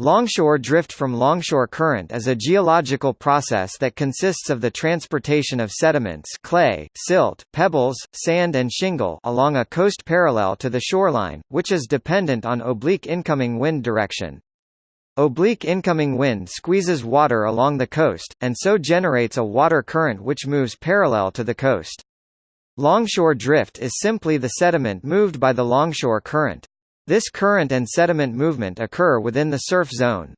Longshore drift from longshore current is a geological process that consists of the transportation of sediments clay, silt, pebbles, sand and shingle along a coast parallel to the shoreline, which is dependent on oblique incoming wind direction. Oblique incoming wind squeezes water along the coast, and so generates a water current which moves parallel to the coast. Longshore drift is simply the sediment moved by the longshore current. This current and sediment movement occur within the surf zone.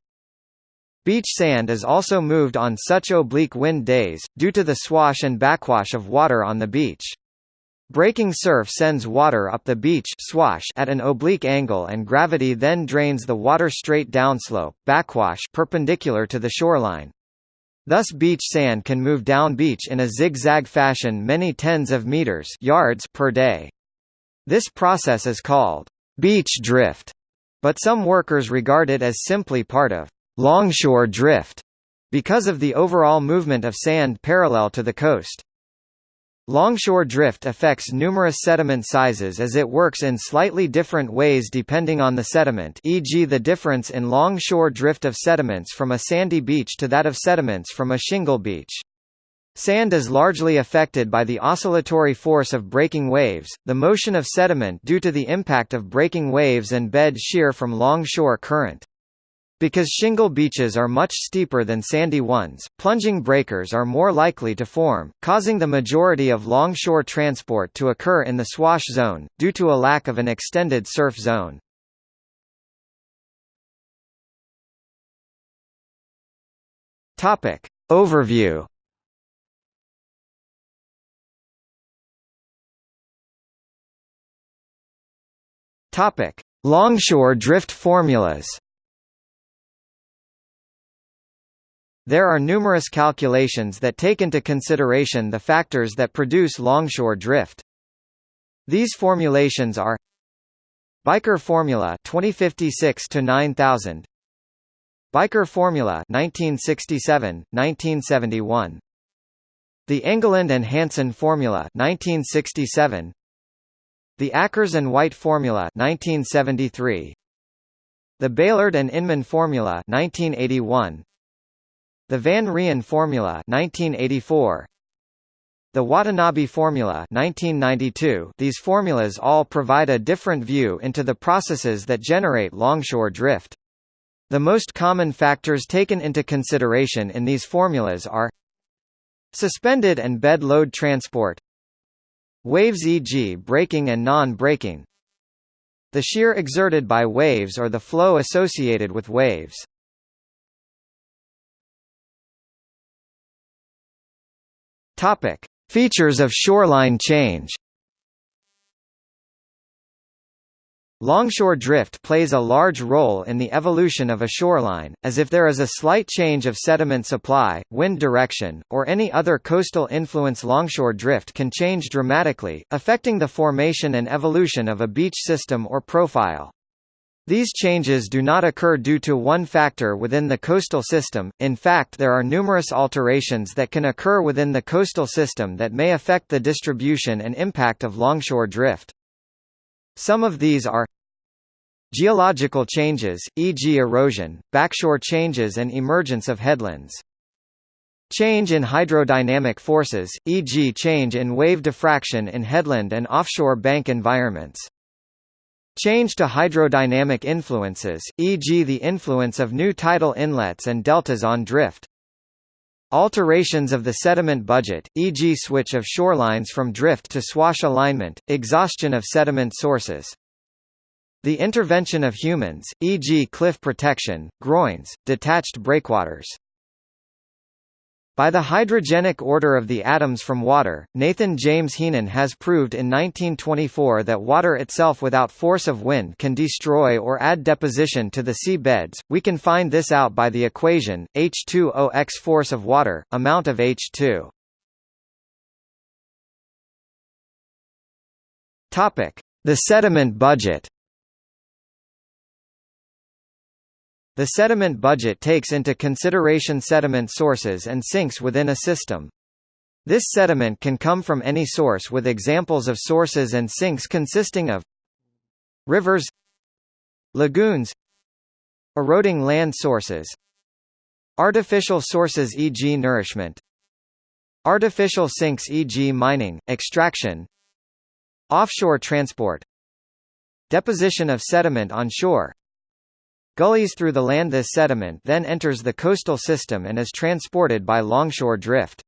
Beach sand is also moved on such oblique wind days, due to the swash and backwash of water on the beach. Breaking surf sends water up the beach swash at an oblique angle and gravity then drains the water straight downslope backwash perpendicular to the shoreline. Thus beach sand can move down beach in a zigzag fashion many tens of meters yards per day. This process is called beach drift, but some workers regard it as simply part of longshore drift because of the overall movement of sand parallel to the coast. Longshore drift affects numerous sediment sizes as it works in slightly different ways depending on the sediment e.g. the difference in longshore drift of sediments from a sandy beach to that of sediments from a shingle beach. Sand is largely affected by the oscillatory force of breaking waves, the motion of sediment due to the impact of breaking waves and bed shear from longshore current. Because shingle beaches are much steeper than sandy ones, plunging breakers are more likely to form, causing the majority of longshore transport to occur in the swash zone, due to a lack of an extended surf zone. Overview Topic: Longshore drift formulas. There are numerous calculations that take into consideration the factors that produce longshore drift. These formulations are Bijker formula 2056 to 9000 Bijker formula 1967 1971 The Engelund and Hansen formula 1967 the Ackers and White formula 1973. The Bailard and Inman formula 1981. The Van Rijn formula 1984. The Watanabe formula 1992 These formulas all provide a different view into the processes that generate longshore drift. The most common factors taken into consideration in these formulas are Suspended and bed load transport Waves e.g. breaking and non-breaking The shear exerted by waves or the flow associated with waves. Features of shoreline change Longshore drift plays a large role in the evolution of a shoreline, as if there is a slight change of sediment supply, wind direction, or any other coastal influence longshore drift can change dramatically, affecting the formation and evolution of a beach system or profile. These changes do not occur due to one factor within the coastal system, in fact there are numerous alterations that can occur within the coastal system that may affect the distribution and impact of longshore drift. Some of these are Geological changes, e.g. erosion, backshore changes and emergence of headlands. Change in hydrodynamic forces, e.g. change in wave diffraction in headland and offshore bank environments. Change to hydrodynamic influences, e.g. the influence of new tidal inlets and deltas on drift. Alterations of the sediment budget, e.g. switch of shorelines from drift to swash alignment, exhaustion of sediment sources. The intervention of humans, e.g. cliff protection, groins, detached breakwaters. By the hydrogenic order of the atoms from water, Nathan James Heenan has proved in 1924 that water itself without force of wind can destroy or add deposition to the sea beds. We can find this out by the equation, H2O x force of water, amount of H2. Topic: The sediment budget The sediment budget takes into consideration sediment sources and sinks within a system. This sediment can come from any source with examples of sources and sinks consisting of rivers lagoons Eroding land sources Artificial sources e.g. nourishment Artificial sinks e.g. mining, extraction Offshore transport Deposition of sediment on shore Gullies through the land This sediment then enters the coastal system and is transported by longshore drift.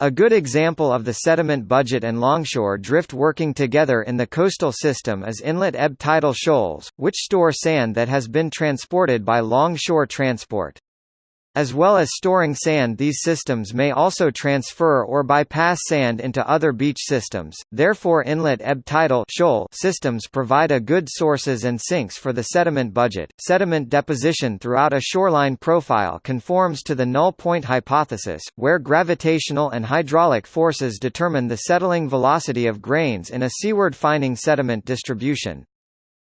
A good example of the sediment budget and longshore drift working together in the coastal system is inlet ebb tidal shoals, which store sand that has been transported by longshore transport. As well as storing sand these systems may also transfer or bypass sand into other beach systems, therefore inlet ebb tidal shoal systems provide a good sources and sinks for the sediment budget. Sediment deposition throughout a shoreline profile conforms to the null point hypothesis, where gravitational and hydraulic forces determine the settling velocity of grains in a seaward fining sediment distribution.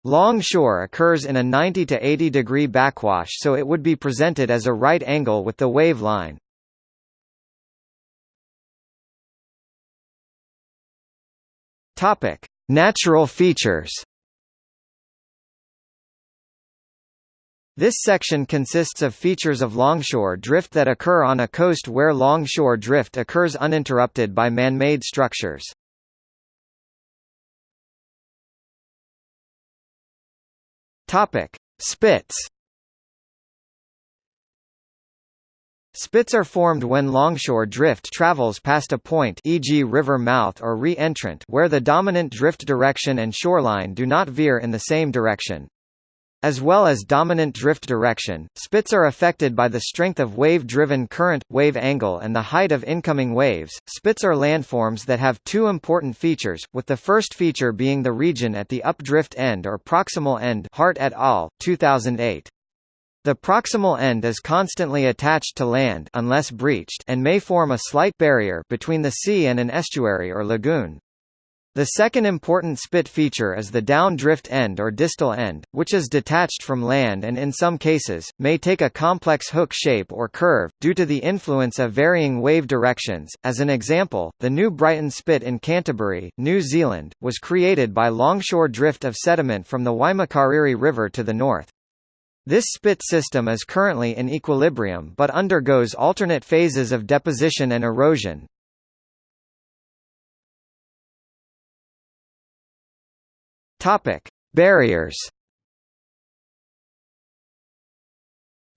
Longshore occurs in a 90 to 80 degree backwash so it would be presented as a right angle with the wave line. Topic: Natural features. This section consists of features of longshore drift that occur on a coast where longshore drift occurs uninterrupted by man-made structures. Topic: Spits. Spits are formed when longshore drift travels past a point e.g. river mouth or re-entrant where the dominant drift direction and shoreline do not veer in the same direction. As well as dominant drift direction, spits are affected by the strength of wave-driven current, wave angle and the height of incoming waves. Spits are landforms that have two important features, with the first feature being the region at the updrift end or proximal end Hart et al., 2008. The proximal end is constantly attached to land unless breached and may form a slight barrier between the sea and an estuary or lagoon. The second important spit feature is the down-drift end or distal end, which is detached from land and in some cases, may take a complex hook shape or curve, due to the influence of varying wave directions. As an example, the New Brighton Spit in Canterbury, New Zealand, was created by longshore drift of sediment from the Waimakariri River to the north. This spit system is currently in equilibrium but undergoes alternate phases of deposition and erosion, Topic: Barriers.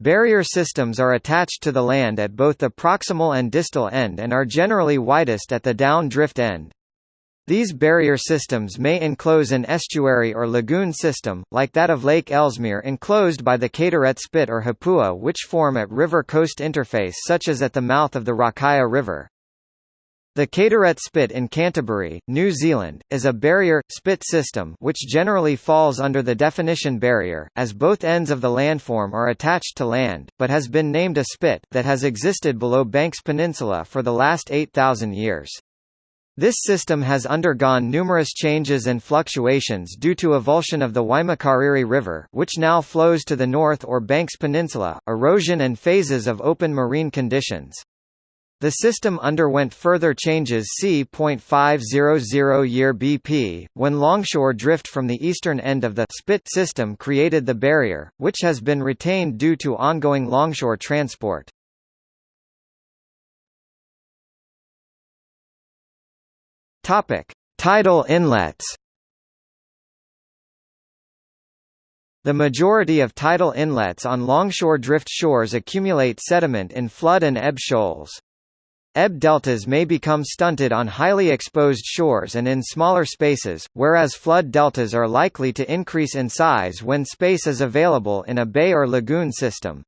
Barrier systems are attached to the land at both the proximal and distal end and are generally widest at the down-drift end. These barrier systems may enclose an estuary or lagoon system, like that of Lake Ellesmere enclosed by the Kaitorete Spit or Hapua which form at river-coast interface such as at the mouth of the Rakaia River. The Kaitorete Spit in Canterbury, New Zealand, is a barrier, spit system which generally falls under the definition barrier, as both ends of the landform are attached to land, but has been named a spit that has existed below Banks Peninsula for the last 8,000 years. This system has undergone numerous changes and fluctuations due to avulsion of the Waimakariri River which now flows to the north or Banks Peninsula, erosion and phases of open marine conditions. The system underwent further changes c.500 year BP, when longshore drift from the eastern end of the spit system created the barrier, which has been retained due to ongoing longshore transport. Tidal inlets. The majority of tidal inlets on longshore drift shores accumulate sediment in flood and ebb shoals. Ebb deltas may become stunted on highly exposed shores and in smaller spaces, whereas flood deltas are likely to increase in size when space is available in a bay or lagoon system.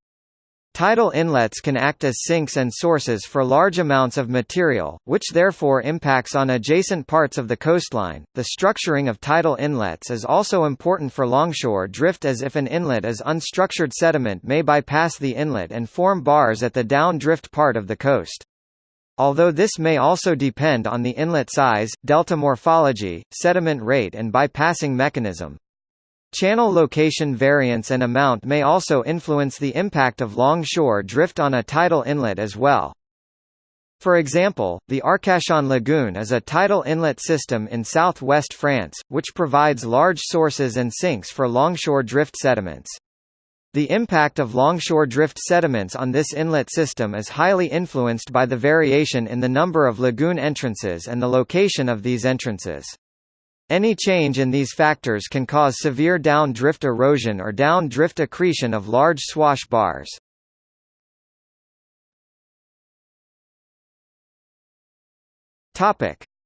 Tidal inlets can act as sinks and sources for large amounts of material, which therefore impacts on adjacent parts of the coastline. The structuring of tidal inlets is also important for longshore drift as if an inlet is unstructured sediment may bypass the inlet and form bars at the down drift part of the coast. Although this may also depend on the inlet size, delta morphology, sediment rate and bypassing mechanism. Channel location variance and amount may also influence the impact of longshore drift on a tidal inlet as well. For example, the Arcachon Lagoon is a tidal inlet system in southwest France, which provides large sources and sinks for longshore drift sediments. The impact of longshore drift sediments on this inlet system is highly influenced by the variation in the number of lagoon entrances and the location of these entrances. Any change in these factors can cause severe down-drift erosion or down-drift accretion of large swash bars.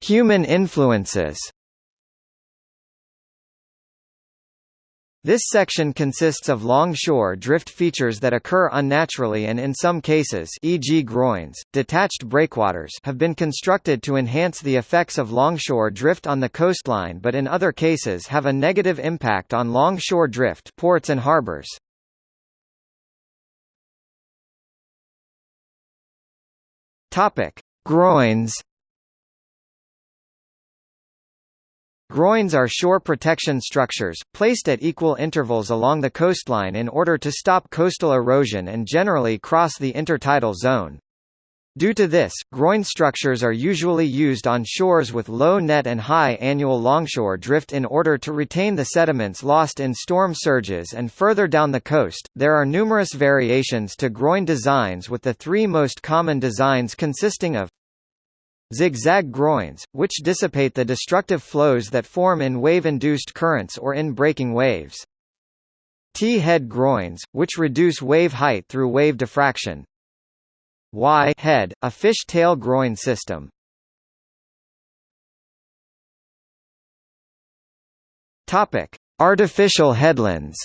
Human influences. This section consists of long-shore drift features that occur unnaturally and in some cases e.g. groins, detached breakwaters have been constructed to enhance the effects of longshore drift on the coastline but in other cases have a negative impact on longshore drift ports and harbors. Groins Groins are shore protection structures, placed at equal intervals along the coastline in order to stop coastal erosion and generally cross the intertidal zone. Due to this, groin structures are usually used on shores with low net and high annual longshore drift in order to retain the sediments lost in storm surges and further down the coast. There are numerous variations to groin designs with the three most common designs consisting of Zigzag groins, which dissipate the destructive flows that form in wave-induced currents or in breaking waves. T-head groins, which reduce wave height through wave diffraction. Y-head, a fish tail groin system. Artificial headlands.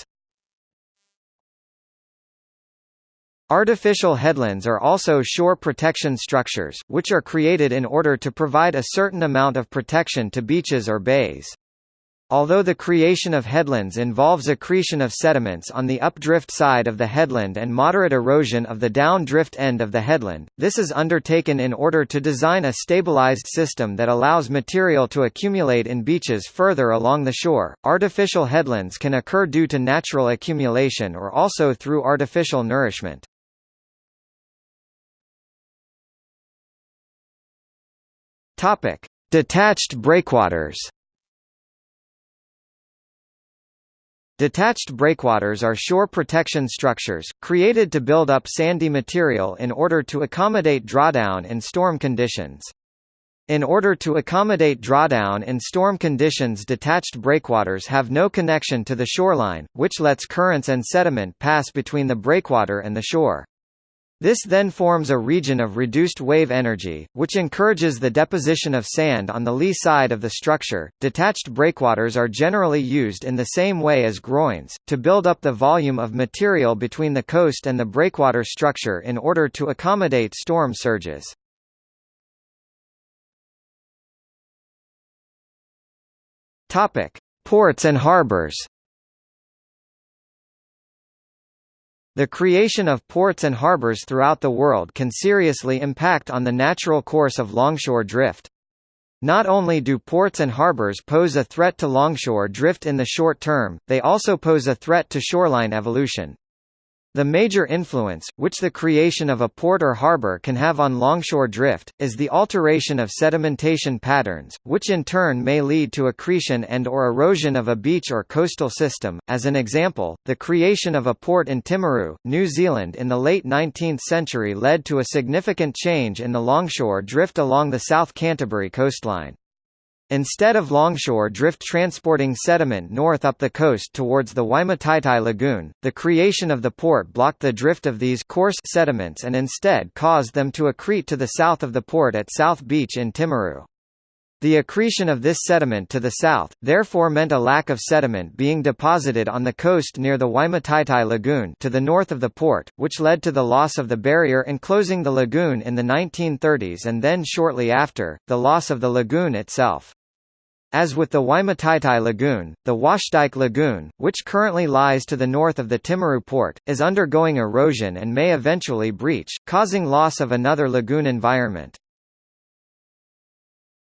Artificial headlands are also shore protection structures, which are created in order to provide a certain amount of protection to beaches or bays. Although the creation of headlands involves accretion of sediments on the updrift side of the headland and moderate erosion of the downdrift end of the headland, this is undertaken in order to design a stabilized system that allows material to accumulate in beaches further along the shore. Artificial headlands can occur due to natural accumulation or also through artificial nourishment. Topic: Detached breakwaters. Detached breakwaters are shore protection structures, created to build up sandy material in order to accommodate drawdown in storm conditions. In order to accommodate drawdown in storm conditions detached breakwaters have no connection to the shoreline, which lets currents and sediment pass between the breakwater and the shore. This then forms a region of reduced wave energy, which encourages the deposition of sand on the lee side of the structure. Detached breakwaters are generally used in the same way as groins, to build up the volume of material between the coast and the breakwater structure in order to accommodate storm surges. Ports and harbors. The creation of ports and harbors throughout the world can seriously impact on the natural course of longshore drift. Not only do ports and harbors pose a threat to longshore drift in the short term, they also pose a threat to shoreline evolution. The major influence, which the creation of a port or harbor can have on longshore drift, is the alteration of sedimentation patterns, which in turn may lead to accretion and or erosion of a beach or coastal system. As an example, the creation of a port in Timaru, New Zealand in the late 19th century led to a significant change in the longshore drift along the South Canterbury coastline. Instead of longshore drift transporting sediment north up the coast towards the Waimataitai Lagoon, the creation of the port blocked the drift of these coarse sediments and instead caused them to accrete to the south of the port at South Beach in Timaru. The accretion of this sediment to the south, therefore meant a lack of sediment being deposited on the coast near the Waimataitai Lagoon to the north of the port, which led to the loss of the barrier enclosing the lagoon in the 1930s and then shortly after, the loss of the lagoon itself. As with the Waimataitai Lagoon, the Washdyke Lagoon, which currently lies to the north of the Timaru port, is undergoing erosion and may eventually breach, causing loss of another lagoon environment.